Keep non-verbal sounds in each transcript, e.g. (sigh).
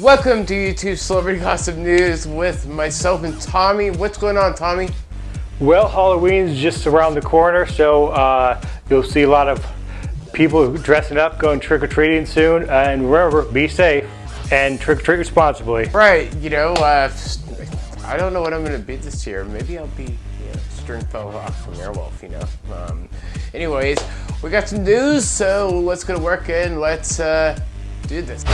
Welcome to YouTube Celebrity Gossip News with myself and Tommy. What's going on, Tommy? Well, Halloween's just around the corner, so uh, you'll see a lot of people dressing up, going trick-or-treating soon. And remember, be safe and trick-or-treat responsibly. Right, you know, uh, I don't know what I'm going to be this year. Maybe I'll be you know, Stringfellow Hawke from Airwolf, you know. Um, anyways, we got some news, so let's go to work and let's uh, do this.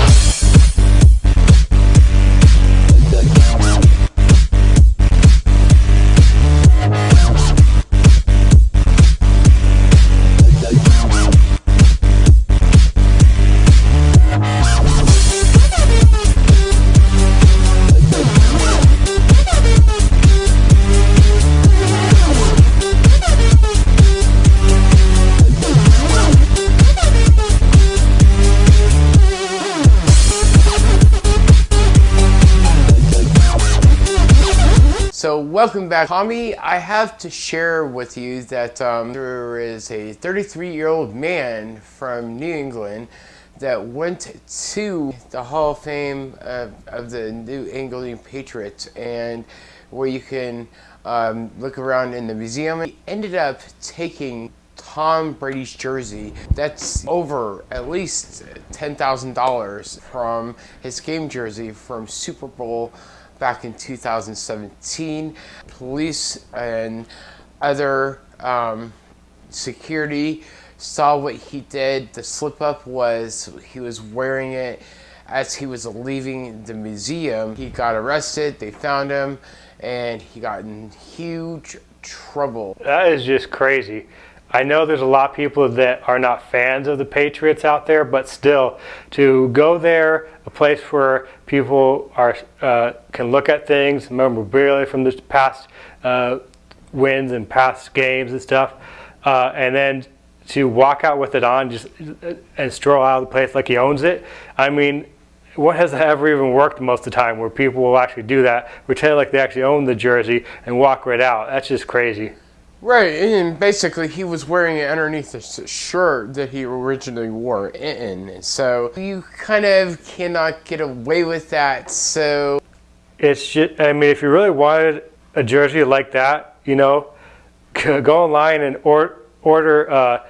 Welcome back. Tommy, I have to share with you that um, there is a 33-year-old man from New England that went to the Hall of Fame of, of the New England Patriots and where you can um, look around in the museum. He ended up taking Tom Brady's jersey that's over at least $10,000 from his game jersey from Super Bowl back in 2017. Police and other um, security saw what he did. The slip up was he was wearing it as he was leaving the museum. He got arrested, they found him, and he got in huge trouble. That is just crazy. I know there's a lot of people that are not fans of the Patriots out there, but still, to go there, a place where people are uh, can look at things, memorabilia from the past uh, wins and past games and stuff, uh, and then to walk out with it on just and stroll out of the place like he owns it. I mean, what has ever even worked most of the time where people will actually do that, pretend like they actually own the jersey and walk right out? That's just crazy. Right, and basically he was wearing it underneath the shirt that he originally wore in. So you kind of cannot get away with that. So it's just, I mean, if you really wanted a jersey like that, you know, (laughs) go online and or, order uh,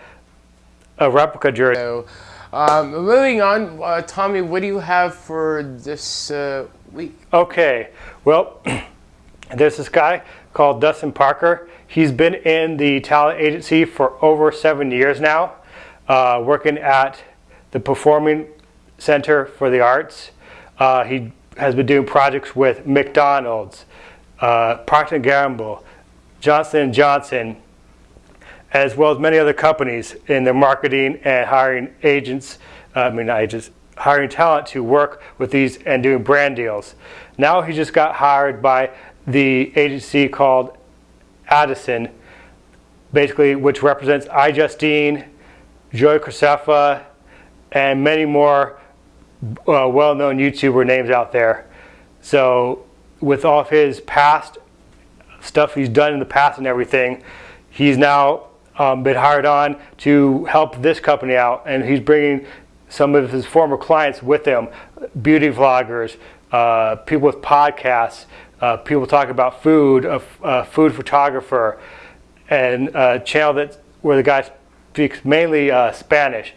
a replica jersey. So, um, moving on, uh, Tommy, what do you have for this uh, week? Okay, well, (clears throat) there's this guy called Dustin Parker. He's been in the talent agency for over seven years now, uh, working at the Performing Center for the Arts. Uh, he has been doing projects with McDonald's, uh, Procter & Gamble, Johnson & Johnson, as well as many other companies in their marketing and hiring agents, uh, I mean agents, hiring talent to work with these and doing brand deals. Now he just got hired by the agency called Addison, basically, which represents iJustine, Joey Graceffa, and many more uh, well-known YouTuber names out there. So with all of his past stuff he's done in the past and everything, he's now um, been hired on to help this company out, and he's bringing some of his former clients with him, beauty vloggers, uh, people with podcasts, uh, people talk about food, a, food photographer, and a channel that where the guy speaks mainly uh, Spanish.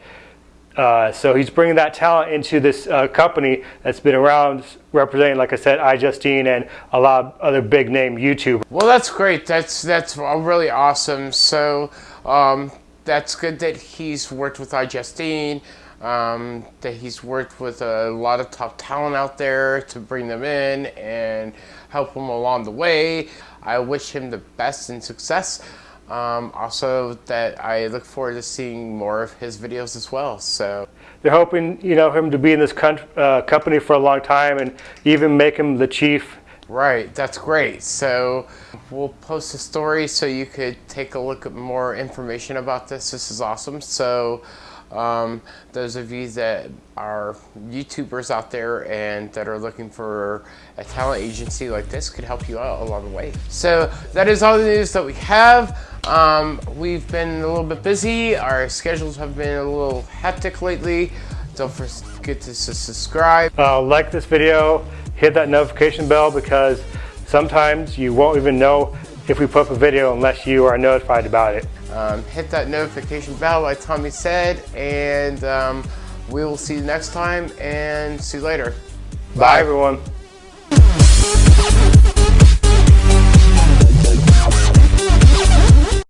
Uh, so he's bringing that talent into this uh, company that's been around representing, like I said, iJustine and a lot of other big name YouTubers. Well, that's great. That's that's really awesome. So um, that's good that he's worked with iJustine um, that he's worked with a lot of top talent out there to bring them in and help them along the way. I wish him the best and success. Um, also, that I look forward to seeing more of his videos as well. So they're hoping, you know, him to be in this uh, company for a long time and even make him the chief. Right, that's great. So we'll post a story so you could take a look at more information about this. This is awesome. So. Um, those of you that are YouTubers out there and that are looking for a talent agency like this could help you out along the way. So that is all the news that we have. Um, we've been a little bit busy. Our schedules have been a little hectic lately. Don't forget to subscribe. Uh, like this video, hit that notification bell because sometimes you won't even know if we put up a video unless you are notified about it. Um, hit that notification bell like Tommy said and um, we will see you next time and see you later. Bye, Bye everyone.